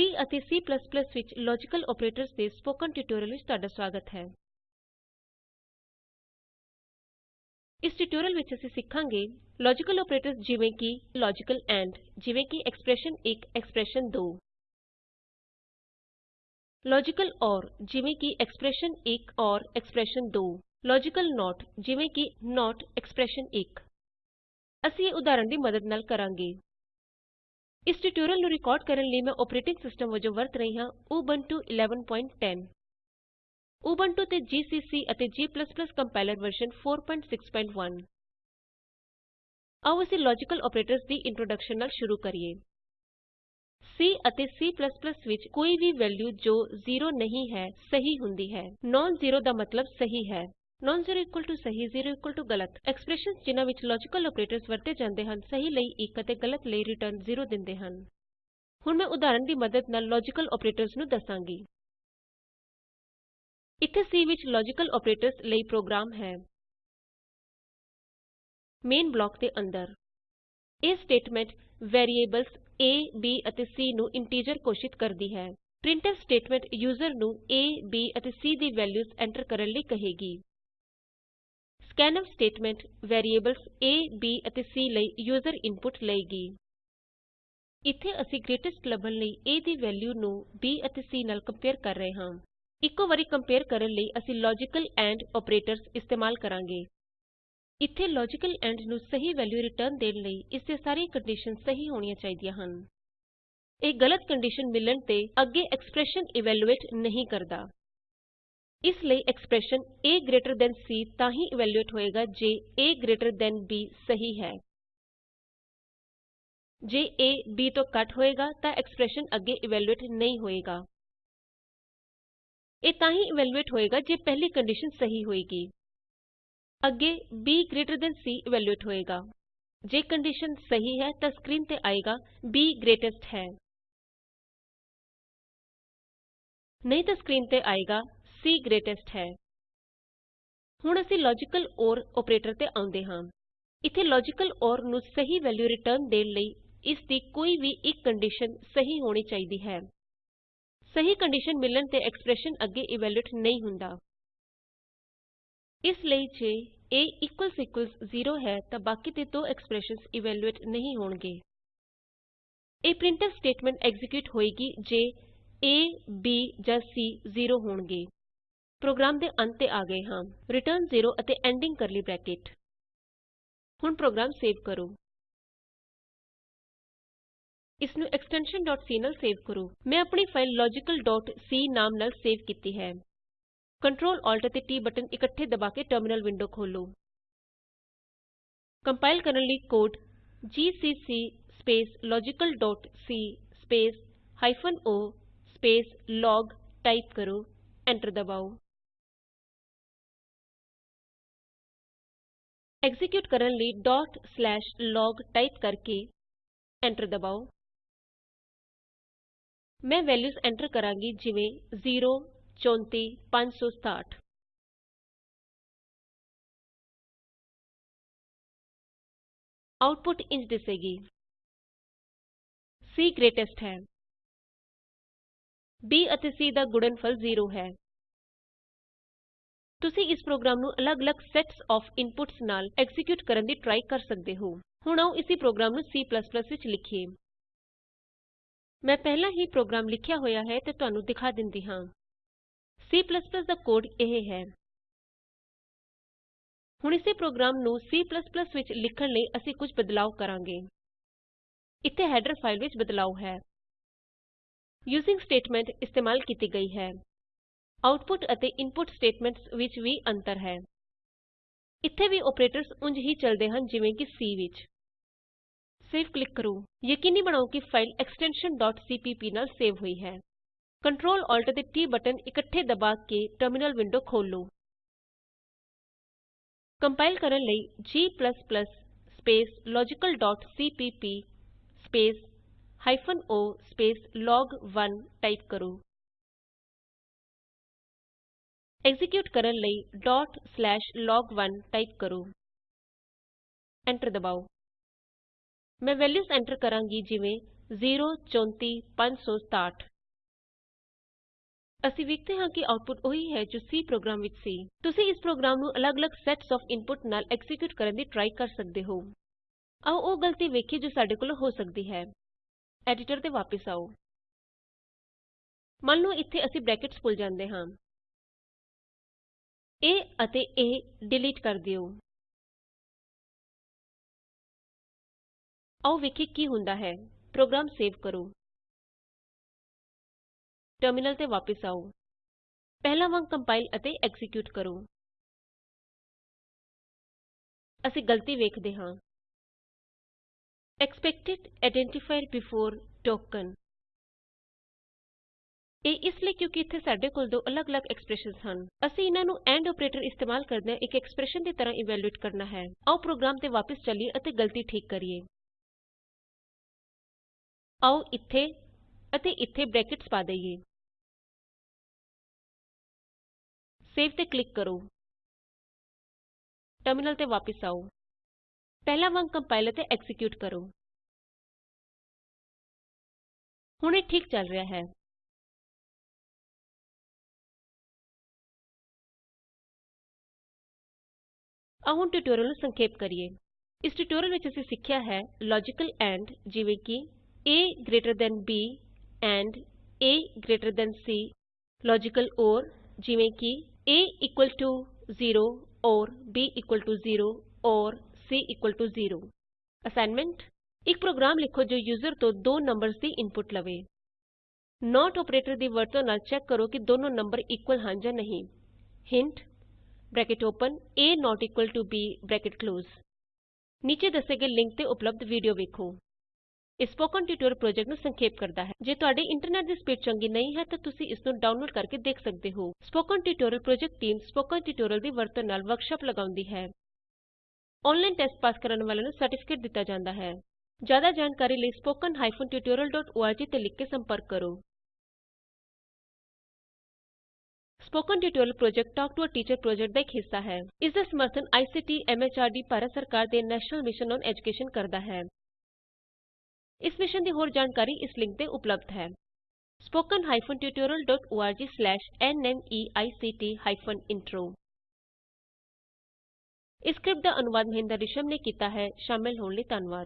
C ਅਤੇ C ਵਿੱਚ logical operators ਦੇ ਸਪੋਕਨ ਟਿਊਟੋਰੀਅਲ ਵਿੱਚ ਤੁਹਾਡਾ ਸੁਆਗਤ ਹੈ। ਇਸ ਟਿਊਟੋਰੀਅਲ ਵਿੱਚ ਅਸੀਂ ਸਿੱਖਾਂਗੇ ਲਾਜੀਕਲ ਅੋਪਰੇਟਰਸ ਜਿਵੇਂ ਕਿ ਲਾਜੀਕਲ ਐਂਡ ਜਿਵੇਂ ਕਿ ਐਕਸਪ੍ਰੇਸ਼ਨ1 ਐਕਸਪ੍ਰੇਸ਼ਨ2 ਲਾਜੀਕਲ ਅੋਰ ਜਿਵੇਂ ਕਿ ਐਕਸਪ੍ਰੇਸ਼ਨ1 ਅੋਰ ਐਕਸਪ੍ਰੇਸ਼ਨ2 ਲਾਜੀਕਲ ਨੋਟ ਜਿਵੇਂ ਕਿ ਨੋਟ ਐਕਸਪ੍ਰੇਸ਼ਨ1 ਅਸੀਂ ਇਹ ਉਦਾਹਰਣ ਦੀ ਮਦਦ ਨਾਲ ਕਰਾਂਗੇ। ਇਸ ਟਿਊਟੋਰੀਅਲ ਨੂੰ ਰਿਕਾਰਡ ਕਰਨ ਲਈ ਮੈਂ ਅੋਪਰੇਟਿੰਗ ਸਿਸਟਮ ਵਜੋਂ ਵਰਤ ਰਹੀ ਹਾਂ ਉਬੰਟੂ 1110 ਉਬੰਟੂ ਤੇ ਜੀਸੀਸੀ ਅਤੇ g ਕੰਪਾਇਲਰ ਵਰਜ਼ਨ 461 ਆਉ ਅਸੀਂ ਲਾਜੀਕਲ ਅੋਪਰੇਟਰਸ ਦੀ ਇੰਟ੍ਰੋਡੈਕਸ਼ਨ ਨਾਲ ਸ਼ੁਰੂ ਕਰੀਏ। C ਅਤੇ C ਵਿੱਚ ਕੋਈ ਵੀ ਵੈਲਯੂ ਜੋ ਜ਼ੀਰੋ ਨਹੀਂ ਹੈ, ਸਹੀ ਹੁੰਦੀ ਹੈ। ਨੋਨ ਜ਼ੀਰੋ ਦਾ ਮਤਲਬ ਸਹੀ ਹੈ। ਨੋਨ ਜ਼ੀਰੋ ਸਹੀ ਜ਼ੀਰੋ ਗਲਤ। ਐਕਸਪ੍ਰੈਸ਼ਨਸ ਜਿਨ੍ਹਾਂ ਵਿੱਚ ਲਾਜੀਕਲ ਅੋਪਰੇਟਰਸ ਵਰਤੇ ਜਾਂਦੇ ਹਨ, ਸਹੀ ਲਈ 1 ਅਤੇ ਗਲਤ ਲਈ ਰਿਟਰਨ 0 ਦਿੰਦੇ ਹਨ। ਹੁਣ ਮੈਂ ਉਦਾਹਰਣ ਦੀ ਮਦਦ ਨਾਲ ਲਾਜੀਕਲ ਅੋਪਰੇਟਰਸ ਨੂੰ ਦੱਸਾਂਗੀ। ਇੱਥੇ C ਵਿੱਚ ਲਾਜੀਕਲ ਅੋਪਰੇਟਰਸ ਲਈ ਪ੍ਰੋਗਰਾਮ ਹੈ। ਮੇਨ ਬਲਾਕ ਦੇ ਅੰਦਰ। ਇਹ ਸਟੇਟਮੈਂਟ ਵੈਰੀਏਬਲਸ a, b ਅਤੇ c ਨੂੰ ਇੰਟੀਜ਼ਰ ਘੋਸ਼ਿਤ ਕਰਦੀ ਹੈ। ਪ੍ਰਿੰਟਫ ਸਟੇਟਮੈਂਟ ਯੂਜ਼ਰ ਨੂੰ a, b ਅਤੇ c ਦੀ ਵੈਲਯੂਜ਼ ਐਂਟਰ ਕਰਨ ਲਈ ਕਹੇਗੀ। Scanf statement variables a, b ਅਤੇ c ਲਈ ਯੂਜ਼ਰ ਇਨਪੁਟ ਲਏਗੀ। ਇੱਥੇ ਅਸੀਂ ਗਰੇਟੇਸਟ ਲੱਭਣ ਲਈ a ਦੀ ਵੈਲਯੂ ਨੂੰ b ਅਤੇ c ਨਾਲ ਕੰਪੇਏਰ ਕਰ ਰਹੇ ਹਾਂ। ਇੱਕੋ ਵਾਰੀ ਕੰਪੇਏਰ ਕਰਨ ਲਈ ਅਸੀਂ ਲਾਜੀਕਲ ਐਂਡ ਅੋਪਰੇਟਰਸ ਇਸਤੇਮਾਲ ਕਰਾਂਗੇ। ਇੱਥੇ ਲਾਜੀਕਲ ਐਂਡ ਨੂੰ ਸਹੀ ਵੈਲਿਊ ਰਿਟਰਨ ਦੇਣ ਲਈ ਇਸ ਦੀਆਂ ਸਾਰੀਆਂ ਕੰਡੀਸ਼ਨ ਸਹੀ ਹੋਣੀਆਂ ਚਾਹੀਦੀਆਂ ਹਨ। ਇਹ ਗਲਤ ਕੰਡੀਸ਼ਨ ਮਿਲਣ ਤੇ ਅੱਗੇ ਐਕਸਪ੍ਰੈਸ਼ਨ ਇਵੈਲਯੂਏਟ ਨਹੀਂ ਕਰਦਾ। ਇਸ ਲਈ expression a greater than c ਤਾਂ ਹੀ ਇਵੈਲਯੂਏਟ ਹੋਏਗਾ ਜੇ a ਗ੍ਰੇਟਰ ਥਾਨ b ਸਹੀ ਹੈ ਜੇ a b ਤੋਂ ਘੱਟ ਹੋਏਗਾ ਤਾਂ ਐਕਸਪ੍ਰੈਸ਼ਨ ਅੱਗੇ ਇਵੈਲਯੂਏਟ ਨਹੀਂ ਹੋਏਗਾ ਇਹ ਤਾਂ ਹੀ ਇਵੈਲਯੂਏਟ ਹੋਏਗਾ ਜੇ ਪਹਿਲੀ ਕੰਡੀਸ਼ਨ ਸਹੀ ਹੋਏਗੀ ਅੱਗੇ b greater than c evaluate ਹੋਏਗਾ ਜੇ ਕੰਡੀਸ਼ਨ ਸਹੀ ਹੈ ਤਾਂ ਸਕਰੀਨ ਤੇ ਆਏਗਾ b ਗ੍ਰੇਟੇਸਟ ਹੈ ਨਹੀਂ ਤਾਂ ਸਕਰੀਨ ਤੇ ਆਏਗਾ c ਗ੍ਰੇਟੇਸਟ ਹੈ। ਹੁਣ ਅਸੀਂ ਲਾਜੀਕਲ OR ਅੋਪਰੇਟਰ ਤੇ ਆਉਂਦੇ ਹਾਂ। ਇੱਥੇ ਲਾਜੀਕਲ OR ਨੂੰ ਸਹੀ ਵੈਲਯੂ ਰਿਟਰਨ ਦੇਣ ਲਈ ਇਸ ਦੀ ਕੋਈ ਵੀ ਇੱਕ ਕੰਡੀਸ਼ਨ ਸਹੀ ਹੋਣੀ ਚਾਹੀਦੀ ਹੈ। ਸਹੀ ਕੰਡੀਸ਼ਨ ਮਿਲਣ ਤੇ ਐਕਸਪ੍ਰੈਸ਼ਨ ਅੱਗੇ ਇਵੈਲੂਏਟ ਨਹੀਂ ਹੁੰਦਾ। ਇਸ ਲਈ ਜੇ a 0 ਹੈ ਤਾਂ ਬਾਕੀ ਦੇ ਦੋ ਐਕਸਪ੍ਰੈਸ਼ਨਸ ਇਵੈਲੂਏਟ ਨਹੀਂ ਹੋਣਗੇ। ਇਹ ਪ੍ਰਿੰਟਫ ਸਟੇਟਮੈਂਟ ਐਗਜੀਕਿਊਟ ਹੋਏਗੀ ਜੇ a, b ਜਾਂ c 0 ਹੋਣਗੇ। ਪ੍ਰੋਗਰਾਮ ਦੇ ਅੰਤ ਤੇ ਆ ਗਏ ਹਾਂ। ਰਿਟਰਨ 0 ਅਤੇ ਐਂਡਿੰਗ ਕਰਲੀ ਬ੍ਰੈਕਟ ਹੁਣ ਪ੍ਰੋਗਰਾਮ ਸੇਵ ਕਰੋ। ਇਸ ਨੂੰ ਐਕਸਟੈਨਸ਼ਨ c ਨਾਲ ਸੇਵ ਕਰੋ। ਮੈਂ ਆਪਣੀ ਫਾਈਲ logicalਸੀ ਨਾਮ ਨਾਲ ਸੇਵ ਕੀਤੀ ਹੈ। Ctrl Alt ਅਤੇ T ਬਟਨ ਇਕੱਠੇ ਦਬਾ ਕੇ ਟਰਮਿਨਲ ਵਿੰਡੋ ਖੋਲ੍ਹੋ। ਕੰਪਾਇਲ ਕਰਨ ਲਈ ਕੋਡ ਜੀਸੀਸੀ logicalਸੀ o ਲੋਗ ਟਾਈਪ ਕਰੋ। ਐਂਟਰ ਦਬਾਉ ਐਕਜ਼ੀਕਿਯੂਟ ਕਰਨ ਲਈ log ਟਾਈਪ ਕਰਕੇ ਐਂਟਰ ਦਬਾਉ ਮੈਂ ਵੈਲਯੂਜ਼ ਐਂਟਰ ਕਰਾਂਗੀ ਜਿਵੇਂ 0 34 567 ਆਉਟਪੁਟ ਇੰਝ ਦਿਸੇਗੀ C ਗ੍ਰੇਟੇਸਟ ਹੈ b ਅਤੇ c ਦਾ ਗੁਣਨਫਲ 0 ਹੈ ਤੁਸੀਂ ਇਸ ਪ੍ਰੋਗਰਾਮ ਨੂੰ ਅੱਲਗ-ਅੱਲਗ ਸੈਟਸ ਆਫ ਇਨਪੁਟਸ ਨਾਲ ਐਕਜ਼ੀਕਿਯੂਟ ਕਰਨ ਦੀ ਟਰਾਈ ਕਰ ਸਕਦੇ ਹੋ। ਹੁਣ ਆਉ ਇਸੀ ਪ੍ਰੋਗਰਾਮ ਨੂੰ C ਵਿੱਚ ਲਿਖੀਏ। ਮੈਂ ਪਹਿਲਾਂ ਹੀ ਪ੍ਰੋਗਰਾਮ ਲਿਖਿਆ ਹੋਇਆ ਹੈ ਤੇ ਤੁਹਾਨੂੰ ਦਿਖਾ ਦਿੰਦੀ ਹਾਂ। C ਦਾ ਕੋਡ ਇਹ ਹੈ। ਹੁਣ ਇਸੇ ਪ੍ਰੋਗਰਾਮ ਨੂੰ C ਵਿੱਚ ਲਿਖਣ ਲਈ ਅਸੀਂ ਕੁਝ ਬਦਲਾਉ ਕਰਾਂਗੇ। ਇੱਥੇ ਹੈਡਰ ਫਾਈਲ ਵਿੱਚ ਬਦਲਾਉ ਹੈ। ਯੂਜ਼ਿੰਗ ਸਟੇਟਮੈਂਟ ਇਸਤੇਮਾਲ ਕੀਤੀ ਗਈ ਹੈ। ਆਉਟਪੁਟ ਅਤੇ ਇਨਪੁਟ ਸਟੇਟਮੈਂਟਸ ਵਿੱਚ ਵੀ ਅੰਤਰ ਹੈ। ਇੱਥੇ ਵੀ ਅੋਪਰੇਟਰਸ ਉਂਝ ਹੀ ਚਲਦੇ ਹਨ ਜਿਵੇਂ ਕਿ C ਵਿੱਚ। ਸੇਵ ਕਲਿਕ ਕਰੋ। ਯਕੀਨੀ ਬਣਾਉ ਕਿ ਫਾਈਲ ਐਕਸਟੈਨਸ਼ਨ cpp ਨਾਲ ਸੇਵ ਹੋਈ ਹੈ। Ctrl Alt ਅਤੇ T ਬਟਨ ਇਕੱਠੇ ਦਬਾ ਕੇ ਟਰਮਿਨਲ ਵਿੰਡੋ ਖੋਲ੍ਹੋ। ਕੰਪਾਇਲ ਕਰਨ ਲਈ g logicalਸੀਪੀਪੀ o ਲੌਗ1 ਟਾਈਪ ਕਰੋ। ਐਕਜ਼ੀਕਿਯੂਟ ਕਰਨ ਲਈ log1 ਟਾਈਪ ਕਰੋ। ਐਂਟਰ ਦਬਾਉ ਮੈਂ ਵੈਲਯੂਜ਼ ਐਂਟਰ ਕਰਾਂਗੀ ਜਿਵੇਂ 0345567 ਅਸੀਂ ਵੇਖਦੇ ਹਾਂ ਕਿ ਆਉਟਪੁਟ ਉਹੀ ਹੈ ਜੋ C ਪ੍ਰੋਗਰਾਮ ਵਿੱਚ ਸੀ। ਤੁਸੀਂ ਇਸ ਪ੍ਰੋਗਰਾਮ ਨੂੰ ਅਲੱਗ-ਅਲੱਗ ਸੈਟਸ ਆਫ ਇਨਪੁਟ ਨਾਲ ਐਕਜ਼ੀਕਿਯੂਟ ਕਰਨ ਦੀ ਟਰਾਈ ਕਰ ਸਕਦੇ ਹੋ। ਆਓ ਉਹ ਗਲਤੀ ਵੇਖੀਏ ਜੋ ਸਾਡੇ ਕੋਲ ਹੋ ਸਕਦੀ ਹੈ। ਐਡੀਟਰ ਤੇ ਵਾਪਸ ਆਉ ਮੰਨ ਲਓ ਇੱਥੇ ਅਸੀਂ ਬਰੈਕਟਸ ਭੁੱਲ ਜਾਂਦੇ ਹਾਂ। A ਅਤੇ a ਡਿਲੀਟ ਕਰ ਦਿਓ। ਆਓ ਵੇਖੀਏ ਕੀ ਹੁੰਦਾ ਹੈ। ਪ੍ਰੋਗਰਾਮ ਸੇਵ ਕਰੋ। ਟਰਮਿਨਲ ਤੇ ਵਾਪਸ ਆਓ। ਪਹਿਲਾਂ ਵਾਂਗ ਕੰਪਾਈਲ ਅਤੇ ਐਕਜ਼ੀਕਿਯੂਟ ਕਰੋ। ਅਸੀਂ ਗਲਤੀ ਵੇਖਦੇ ਹਾਂ। Expected identifier before token. ਇਹ ਇਸ ਲਈ ਕਿਉਂਕਿ ਇੱਥੇ ਸਾਡੇ ਕੋਲ ਦੋ ਅਲੱਗ-ਅਲੱਗ ਐਕਸਪ੍ਰੈਸ਼ਨਸ ਹਨ। ਅਸੀਂ ਇਹਨਾਂ ਨੂੰ ਐਂਡ ਆਪਰੇਟਰ ਇਸਤੇਮਾਲ ਕਰਦਿਆਂ ਇੱਕ ਐਕਸਪ੍ਰੈਸ਼ਨ ਦੀ ਤਰ੍ਹਾਂ ਇਵੈਲੂਏਟ ਕਰਨਾ ਹੈ। ਆਓ ਪ੍ਰੋਗਰਾਮ ਤੇ ਵਾਪਸ ਚਲੀਏ ਅਤੇ ਗਲਤੀ ਠੀਕ ਕਰੀਏ। ਆਓ ਇੱਥੇ ਅਤੇ ਇੱਥੇ ਬਰੈਕਟਸ ਪਾ ਦਈਏ। ਸੇਵ ਤੇ ਕਲਿਕ ਕਰੋ। ਟਰਮਿਨਲ ਤੇ ਵਾਪਸ ਆਓ। ਪਹਿਲਾਂ ਵਾਂਗ ਕੰਪਾਇਲ ਅਤੇ ਐਕਜ਼ੀਕਿਯੂਟ ਕਰੋ। ਹੁਣ ਇਹ ਠੀਕ ਚੱਲ ਰਿਹਾ ਹੈ। ਆਓ ਹੁਣ ਟਿਊਟੋਰਿਅਲ ਨੂੰ ਸੰਖੇਪ ਕਰੀਏ। ਇਸ ਟਿਊਟੋਰਿਅਲ ਵਿੱਚ ਅਸੀਂ ਸਿੱਖਿਆ ਹੈ ਲੌਜੀਕਲ ਐਂਡ ਜਿਵੇਂ ਕਿ a greater than b and a greater than c logical or ਜਿਵੇਂ ਕਿ a ਇਕੁਅਲ ਟੂ 0 ਔਰ b equal to 0 or c equal to 0 assignment ਇੱਕ ਪ੍ਰੋਗਰਾਮ ਲਿਖੋ ਜੋ ਯੂਜ਼ਰ ਤੋਂ ਦੋ ਨੰਬਰਜ਼ ਦੀ ਇਨਪੁਟ ਲਵੇ। ਨੋਟ ਆਪਰੇਟਰ ਦੀ ਵਰਤੋਂ ਨਾਲ ਚੈੱਕ ਕਰੋ ਕਿ ਦੋਨੋ ਨੰਬਰ ਇਕੁਅਲ ਹਨ ਜਾਂ ਨਹੀਂ। Hint bracket open, a not equal to b, bracket close. ਨੀਚੇ ਦੱਸੇ ਗਏ ਲਿੰਕ ਤੇ ਉਪਲਬਧ ਵੀਡੀਓ ਵੇਖੋ। ਇਹ ਸਪੋਕਨ ਟਿਊਟੋਰਿਅਲ ਪ੍ਰੋਜੈਕਟ ਨੂੰ ਸੰਖੇਪ ਕਰਦਾ ਹੈ। ਜੇ ਤੁਹਾਡੇ ਇੰਟਰਨੈਟ ਦੀ ਸਪੀਡ ਚੰਗੀ ਨਹੀਂ ਹੈ, ਤਾਂ ਤੁਸੀਂ ਇਸ ਨੂੰ ਡਾਊਨਲੋਡ ਕਰਕੇ ਦੇਖ ਸਕਦੇ ਹੋ। Spoken tutorial project team spoken tutorial ਦੀ ਵਰਤੋਂ ਨਾਲ ਵਰਕਸ਼ਾਪ ਲਗਾਉਂਦੀ ਹੈ। ਆਨਲਾਈਨ ਟੈਸਟ ਪਾਸ ਕਰਨ ਵਾਲਿਆਂ ਨੂੰ ਸਰਟੀਫਿਕੇਟ ਦਿੱਤਾ ਜਾਂਦਾ ਹੈ। ਜ਼ਿਆਦਾ ਜਾਣਕਾਰੀ ਲਈ ਸਪੋਕਨ ਹਾਈਫਨ ਤੇ ਲਿਖ ਕੇ ਸੰਪਰਕ ਕਰੋ। Spoken tutorial project talk to a teacher project ਦਾ ਇੱਕ ਹਿੱਸਾ ਹੈ। ਇਸ ਦਾ ਸਮਰਥਨ ਆਈਸੀਟੀ ਐਮਐਚਆਰਡੀ ਭਾਰਤ ਸਰਕਾਰ ਦੇ ਨੈਸ਼ਨਲ ਮਿਸ਼ਨ ਔਨ ਐਜੂਕੇਸ਼ਨ ਕਰਦਾ ਹੈ। ਇਸ ਮਿਸ਼ਨ ਦੀ ਹੋਰ ਜਾਣਕਾਰੀ ਇਸ ਲਿੰਕ ਤੇ ਉਪਲਬਧ ਹੈ। Spoken hyphen tutorial dot org slash ਨਮੈਕਟ ਹਾਈਫਨ ਇੰਟਰੋ ਇਸ ਸਕਰਿਪਟ ਦਾ ਅਨੁਵਾਦ ਮਹਿੰਦਰ ਰਿਸ਼ਮ ਨੇ ਕੀਤਾ ਹੈ। ਸ਼ਾਮਲ ਹੋਣ ਲਈ ਧੰਨਵਾਦ।